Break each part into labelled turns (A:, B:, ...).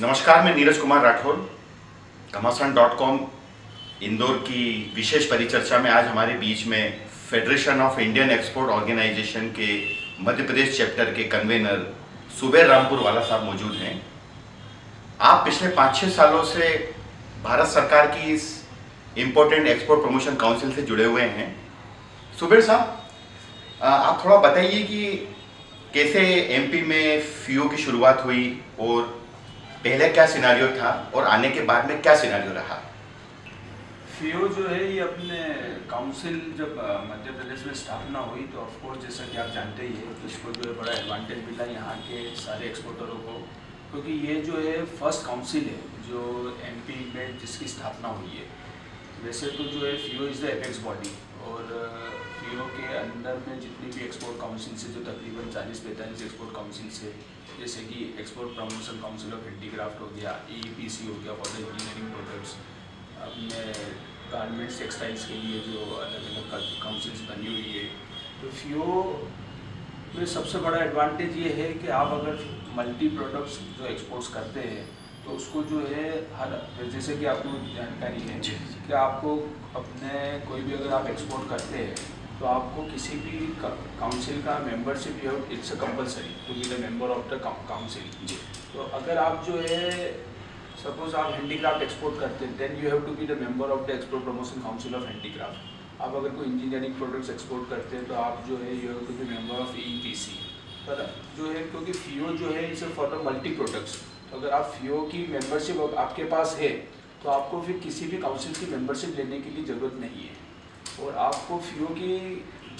A: नमस्कार, मैं नीरज कुमार राठौर। घमासान डॉट कॉम, इंदौर की विशेष परिचर्चा में आज हमारे बीच में federation of Indian export organisation के मध्य प्रदेश चैप्टर के कन्वेनर सुबेर रामपुर वाला साहब मौजूद हैं। आप पिछले पाँच छः सालों से भारत सरकार की इस इम्पोर्टेंट एक्सपोर्ट प्रमोशन काउंसिल से जुड़े हुए हैं। सुबेर साहब आप थोड़ा बताइए कि कैसे एमपी में फीओ की शुरुआत हुई और पहले क्या सिनारियो था और आने के बाद में क्या सिनारियो रहा?
B: फीओ जो है, ये अपने काउंसिल जब मध्य प्रदेश में स्थापना हुई तो ऑफकोर्स जैसा कि आप जानते ही हैं तो इसको जो है बड़ा एडवांटेज मिला यहाँ के सारे एक्सपोर्टरों को, क्योंकि ये जो है फ़र्स्ट काउंसिल है, जो एमपी में जिसकी स्थापना हुई है। वैसे तो जो है FIEO is the apex body और फीओ के अंदर में जितनी भी एक्सपोर्ट काउंसिल से जो तकरीबन चालीस पैंतालीस एक्सपोर्ट काउंसिल से जैसे कि export promotion council of handicraft हो गया ई हो गया फॉर द इंजीनियरिंग प्रोडक्ट्स अपने गारमेंट्स टेक्सटाइल्स के लिए जो अलग अलग काउंसिल्स बनी हुई है। तो फीओ में सबसे बड़ा एडवांटेज ये है कि आप अगर मल्टी प्रोडक्ट्स जो एक्सपोर्ट्स करते हैं तो उसको जो है हर जैसे कि आपको जानकारी है कि आपको अपने कोई भी अगर आप एक्सपोर्ट करते हैं तो आपको किसी भी काउंसिल का membership you it's a compulsory to be the member of the council तो अगर आप जो है सपोज़ आप हैंडीक्राफ्ट एक्सपोर्ट करते हैं then you have to be the member of the export promotion council of handicraft आप अगर कोई इंजीनियरिंग प्रोडक्ट्स एक्सपोर्ट करते हैं तो आप जो है you have to be member of E P C पर जो है क्योंकि फीओ जो है it's for the multi products तो अगर आप फीओ की मेंबरशिप आपके पास है तो आपको फिर किसी भी काउंसिल की मेंबरशिप लेने के लिए ज़रूरत नहीं है। और आपको फ्यू की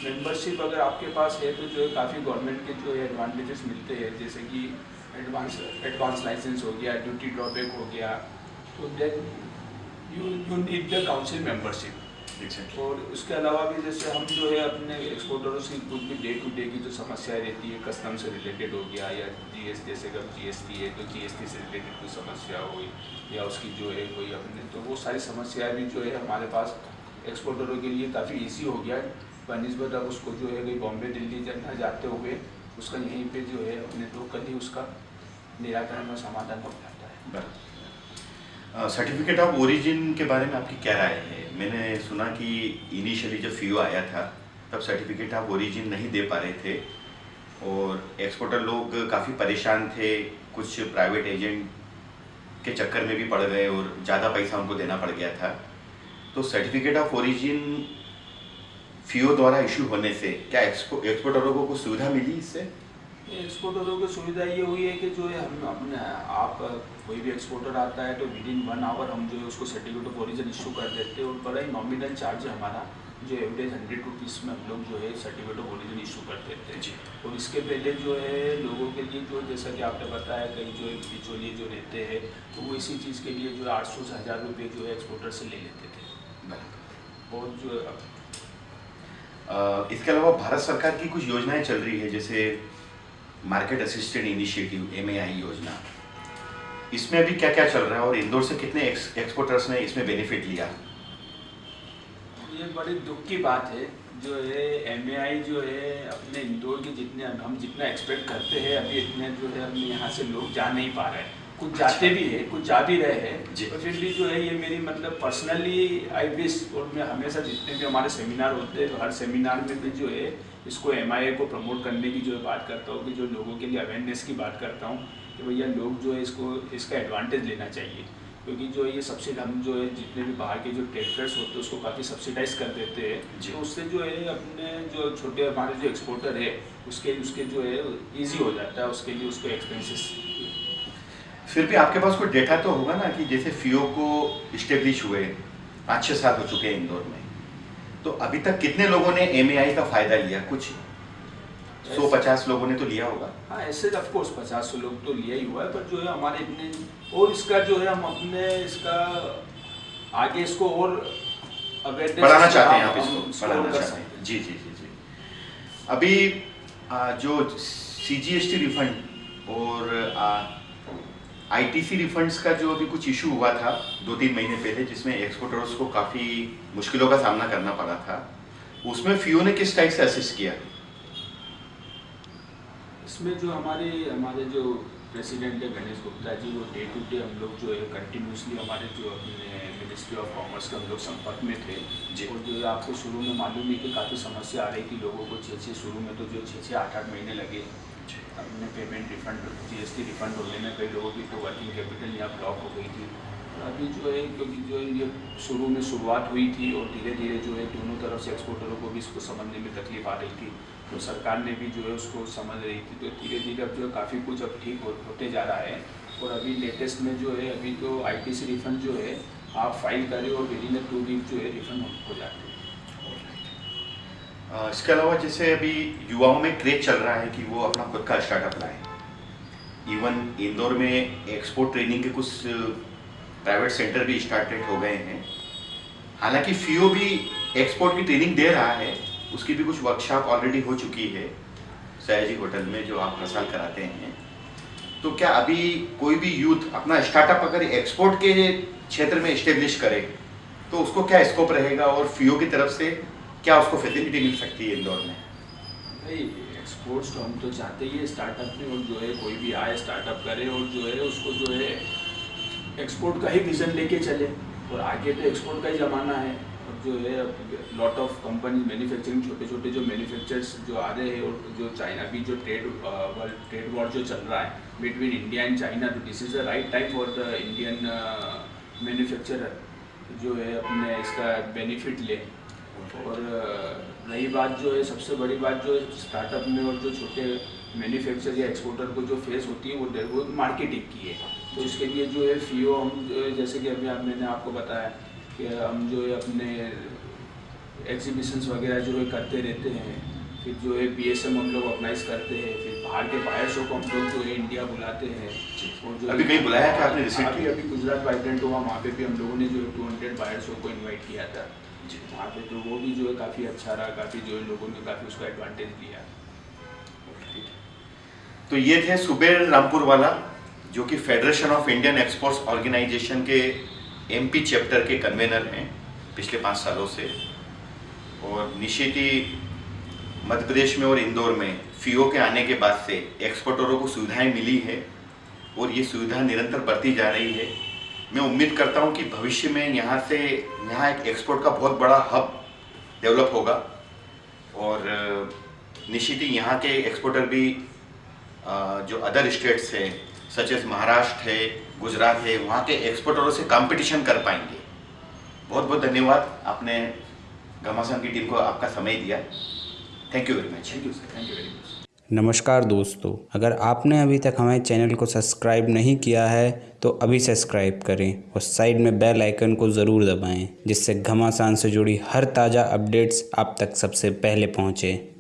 B: मेंबरशिप अगर आपके पास है तो जो है काफ़ी गवर्नमेंट के जो है एडवांटेजेस मिलते हैं जैसे कि एडवांस एडवांस लाइसेंस हो गया ड्यूटी ड्रॉबैक हो गया तो then you you need the council membership और उसके अलावा भी जैसे हम जो है अपने एक्सपोर्टरों से कुछ भी डे टू डे की जो समस्याएँ रहती है कस्टम से रिलेटेड हो गया या जीएस जैसे अगर जीएसटी है तो जीएसटी से रिलेटेड कोई समस्या हुई या उसकी जो है कोई अपने तो वो सारी समस्याएँ भी जो है हमारे पास एक्सपोर्टरों के लिए काफ़ी ईजी हो गया है। बनस्बत अब उसको जो है कहीं बॉम्बे दिल्ली जाना जाते हुए, उसका यहीं पे जो है अपने लोकल उसका निराकरण और समाधान हो जाता है।
A: सर्टिफिकेट ऑफ़ ओरिजिन के बारे में आपकी क्या राय है? मैंने सुना कि इनिशियली जब फीओ आया था, तब सर्टिफिकेट ऑफ़ ओरिजिन नहीं दे पा रहे थे और एक्सपोर्टर लोग काफ़ी परेशान थे। कुछ प्राइवेट एजेंट के चक्कर में भी पड़ गए और ज़्यादा पैसा उनको देना पड़ गया था। तो सर्टिफिकेट ऑफ़ ओरिजिन फीओ द्वारा इशू होने से क्या एक्सपो एक्सपोर्टरों को कुछ सुविधा मिली इससे?
B: एक्सपोर्टरों की सुविधा ये हुई है कि जो है हम अपने आप कोई भी एक्सपोर्टर आता है तो विद इन वन आवर हम जो है उसको सर्टिफिकेट ऑफ़ ओरिजिन इशू कर देते हैं। और बड़ा ही नॉमिनल चार्ज है हमारा जो एवरेज हंड्रेड रुपीज़ में हम लोग जो है सर्टिफिकेट ऑफ़ ओरिजिन इशू कर देते हैं। और इसके पहले जो है लोगों के लिए जो जैसा कि आपने बताया कई जो बिचौलिए जो रहते हैं तो वो इसी चीज़ के लिए जो है आठ सौ से हज़ार रुपये जो है एक्सपोर्टर से ले लेते थे। और जो
A: इसके अलावा भारत सरकार की कुछ योजनाएँ चल रही है जैसे मार्केट असिस्टेंट इनिशिएटिव एमएआई योजना। इसमें अभी क्या क्या चल रहा है और इंदौर से कितने एक्स, एक्सपोर्टर्स ने इसमें बेनिफिट लिया?
B: ये बड़ी दुख की बात है जो है एमएआई जो है अपने इंदौर के जितने हम जितना एक्सपेक्ट करते हैं अभी इतने जो है अपने यहाँ से लोग जा नहीं पा रहे हैं। कुछ। जाते भी है कुछ जा भी रहे हैं। और फिर भी जो है ये मेरी मतलब पर्सनली आई विश और मैं हमेशा जितने भी हमारे सेमिनार होते हैं तो हर सेमिनार में भी जो है इसको एमआईए को प्रमोट करने की जो है बात करता हूँ कि जो लोगों के लिए अवेयरनेस की बात करता हूँ कि भैया लोग जो है इसको इसका एडवांटेज लेना चाहिए। क्योंकि जो ये सब्सिडी हम जो है जितने भी बाहर के जो ट्रेड फेयर्स होते हैं उसको काफ़ी सब्सिडाइज कर देते हैं। तो उससे जो है अपने जो छोटे हमारे जो एक्सपोर्टर है उसके उसके जो है ईजी हो जाता है उसके लिए उसको एक्सपेंसिस
A: फिर भी आपके पास कोई डेटा तो होगा ना कि जैसे फियो को इस्टेब्लिश हुए पाँच छः साल हो चुके हैं इंदौर में। तो अभी तक कितने लोगों ने एमएआई का फ़ायदा लिया? कुछ? सौ पचास लोगों ने तो लिया होगा।
B: हाँ ऐसे ऑफ़ कोर्स पचास सौ लोग तो लिया ही हुआ है पर जो है हमारे इतने और इसका जो है हम अपने इसका आगे इसको और
A: बढ़ाना चाहते हैं आप इसको बढ़ाना चाहते हैं। जी जी जी जी। अभी जो C G S T refund और आईटीसी रिफंड्स का जो अभी कुछ इशू हुआ था दो तीन महीने पहले जिसमें एक्सपोर्टर्स को काफ़ी मुश्किलों का सामना करना पड़ा था उसमें फियो ने किस टाइप से असिस्ट किया?
B: इसमें जो हमारे हमारे जो प्रेसिडेंट है गणेश गुप्ता जी वो डे टू डे हम लोग जो है कंटिन्यूसली हमारे जो अपने मिनिस्ट्री ऑफ़ कॉमर्स के हम लोग संपर्क में थे।
A: जी।
B: और जो है आपको शुरू में मालूम है कि काफ़ी समस्या आ रही थी लोगों को छः छः शुरू में तो जो छः छः आठ आठ महीने लगे। अपने पेमेंट रिफंड जीएसटी रिफंड होने में कई लोगों की तो वर्किंग कैपिटल यहाँ ब्लॉक हो गई थी। और अभी जो है क्योंकि जो है ये शुरू में शुरुआत हुई थी और धीरे धीरे जो है दोनों तरफ़ से एक्सपोर्टरों को भी इसको समझने में तकलीफ़ आ रही थी। तो सरकार ने भी जो है उसको समझ रही थी। तो धीरे धीरे अब जो है काफ़ी कुछ अब ठीक हो, होते जा रहा है। और अभी लेटेस्ट में जो है अभी तो आई सी रिफंड जो है आप फ़ाइल करें और विद इन टू वीक जो है रिफंड हो जाते हैं।
A: इसके अलावा जैसे अभी युवाओं में क्रेज चल रहा है कि वो अपना खुद का स्टार्टअप लाए। इवन इंदौर में एक्सपोर्ट ट्रेनिंग के कुछ प्राइवेट सेंटर भी स्टार्टेड हो गए हैं। हालाँकि फियो भी एक्सपोर्ट की ट्रेनिंग दे रहा है, उसकी भी कुछ वर्कशॉप ऑलरेडी हो चुकी है, सयाजी होटल में जो आप हर साल कराते हैं। तो क्या अभी कोई भी यूथ अपना स्टार्टअप अगर एक्सपोर्ट के क्षेत्र में इस्टेब्लिश करे तो उसको क्या स्कोप रहेगा और फीओ की तरफ़ से क्या उसको फैसिलिटी मिल सकती है इंदौर में?
B: भाई एक्सपोर्ट्स तो हम तो चाहते ही है स्टार्टअप में और जो है, कोई भी आए स्टार्टअप करे और जो है, उसको जो है एक्सपोर्ट का ही विज़न लेके चले। और आगे तो एक्सपोर्ट का ही ज़माना है। और जो है लॉट ऑफ़ कंपनी मैन्युफैक्चरिंग छोटे छोटे जो मैन्युफैक्चरर्स जो आ रहे हैं और जो चाइना भी जो ट्रेड वर्ल्ड ट्रेड वॉर जो चल रहा है बिटवीन इंडिया एंड चाइना तो this is the right time for the Indian manufacturer जो है, अपने इसका बेनिफिट ले। और रही बात जो है सबसे बड़ी बात जो स्टार्टअप में और जो छोटे मैन्युफैक्चर या एक्सपोर्टर को जो फेस होती है वो डर- वो मार्केटिंग की है। तो इसके लिए जो है फीओ हम जैसे कि अभी आप मैंने आपको बताया कि हम जो है अपने एग्जीबिशंस वगैरह जो है करते रहते हैं। फिर जो है बीएसएम हम लोग ऑर्गेनाइज करते हैं। फिर बाहर के बायर शो को हम लोग जो है इंडिया बुलाते हैं। और जो
A: अभी कहीं बुलाया था आपने
B: अभी गुजरात वाइब्रेंट हुआ वहाँ पे भी हम लोगों ने जो है टू हंड्रेड बायर शो को इन्वाइट किया था। वहाँ पे तो वो भी जो है काफ़ी अच्छा रहा, काफ़ी जो है लोगों ने काफ़ी उसका एडवांटेज लिया।
A: तो ये थे सुबेर रामपुर वाला जो कि federation of Indian exports organisation के एमपी चैप्टर के कन्वेनर हैं पिछले पाँच सालों से। और निशिति मध्य प्रदेश में और इंदौर में फीओ के आने के बाद से एक्सपोर्टरों को सुविधाएँ मिली है और ये सुविधा निरंतर बढ़ती जा रही है। मैं उम्मीद करता हूँ कि भविष्य में यहाँ से, यहाँ एक एक्सपोर्ट का बहुत बड़ा हब डेवलप होगा। और निश्चित ही यहाँ के एक्सपोर्टर भी जो अदर स्टेट्स हैं सच एस महाराष्ट्र है, गुजरात है, वहाँ के एक्सपोर्टरों से कंपटीशन कर पाएँगे। बहुत बहुत धन्यवाद। आपने घमासान की टीम को आपका समय दिया। Thank you very much
B: thank you sir thank you very much
C: नमस्कार दोस्तों, अगर आपने अभी तक हमारे चैनल को सब्सक्राइब नहीं किया है तो अभी सब्सक्राइब करें और साइड में बेल आइकन को ज़रूर दबाएँ, जिससे घमासान से जुड़ी हर ताज़ा अपडेट्स आप तक सबसे पहले पहुँचें।